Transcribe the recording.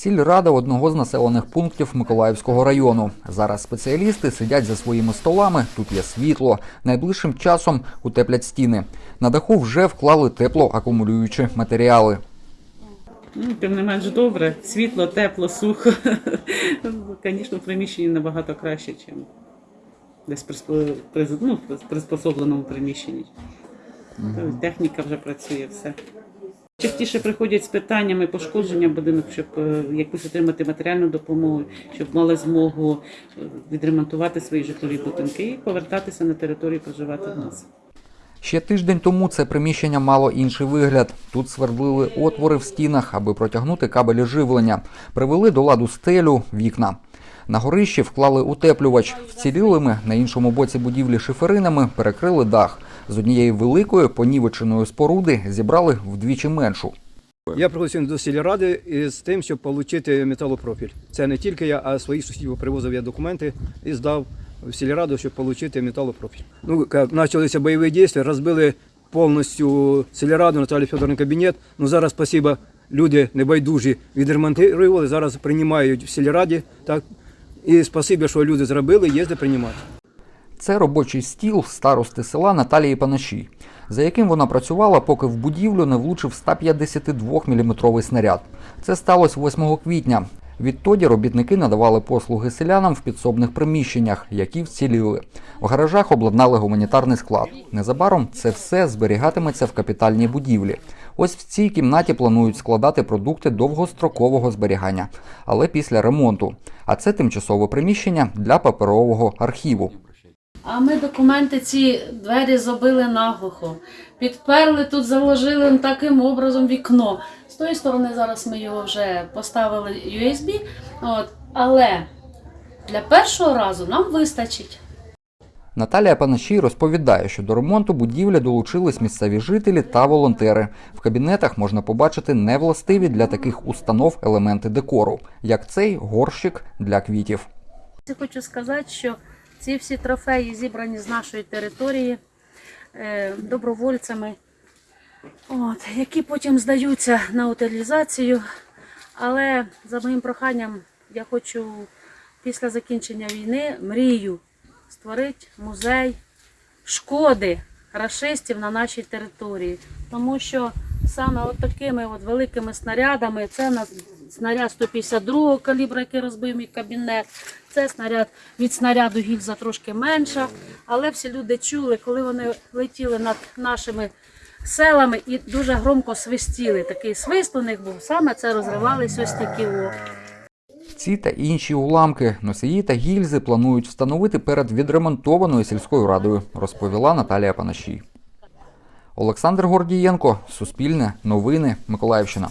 Сільрада одного з населених пунктів Миколаївського району. Зараз спеціалісти сидять за своїми столами. Тут є світло. Найближчим часом утеплять стіни. На даху вже вклали теплоакумулюючі матеріали. Ну, тим не менш добре. Світло, тепло, сухо. Звісно, в приміщенні набагато краще, ніж десь ну, приспособленому приміщенні. Тобто Техніка вже працює все. Частіше приходять з питаннями пошкодження будинок, щоб е, якусь отримати матеріальну допомогу, щоб мали змогу е, відремонтувати свої житлові будинки і повертатися на територію проживати в нас. Ще тиждень тому це приміщення мало інший вигляд. Тут свердлили отвори в стінах, аби протягнути кабелі живлення. Привели до ладу стелю, вікна. На горищі вклали утеплювач. Вцілілими на іншому боці будівлі шиферинами перекрили дах. З однієї великої понівеченої споруди зібрали вдвічі меншу. Я пригласив до сільради із тим, щоб отримати металопрофіль. Це не тільки я, а своїх сусідів привозив я документи і здав в сільраду, щоб отримати металопрофіль. Ну, почалися бойові дії, розбили повністю сільраду, Наталі Федоровна кабінет. Ну зараз, спасибо, люди небайдужі відремонтували, зараз приймають в сільраді. Так? І спасибо, що люди зробили, де приймати. Це робочий стіл старости села Наталії Панаші, за яким вона працювала, поки в будівлю не влучив 152-мм снаряд. Це сталося 8 квітня. Відтоді робітники надавали послуги селянам в підсобних приміщеннях, які вціліли. В гаражах обладнали гуманітарний склад. Незабаром це все зберігатиметься в капітальній будівлі. Ось в цій кімнаті планують складати продукти довгострокового зберігання, але після ремонту. А це тимчасове приміщення для паперового архіву. А ми документи ці двері забили наглухо. Підперли тут, заложили таким образом вікно. З тої сторони зараз ми його вже поставили USB. От, але для першого разу нам вистачить. Наталія Панашій розповідає, що до ремонту будівлі долучились місцеві жителі та волонтери. В кабінетах можна побачити невластиві для таких установ елементи декору, як цей горщик для квітів. Я хочу сказати, що ці всі трофеї зібрані з нашої території е, добровольцями, от, які потім здаються на утилізацію. Але за моїм проханням я хочу після закінчення війни мрію створити музей шкоди рашистів на нашій території. Тому що саме от такими от великими снарядами, це на снаряд 152 калібра, який розбив мій кабінет, це снаряд від снаряду гільза трошки менша. Але всі люди чули, коли вони летіли над нашими селами і дуже громко свистіли. Такий свист у них був, саме це розривались ось такі о. Ці та інші уламки, носії та гільзи планують встановити перед відремонтованою сільською радою, розповіла Наталія Панашій. Олександр Гордієнко, Суспільне, Новини, Миколаївщина.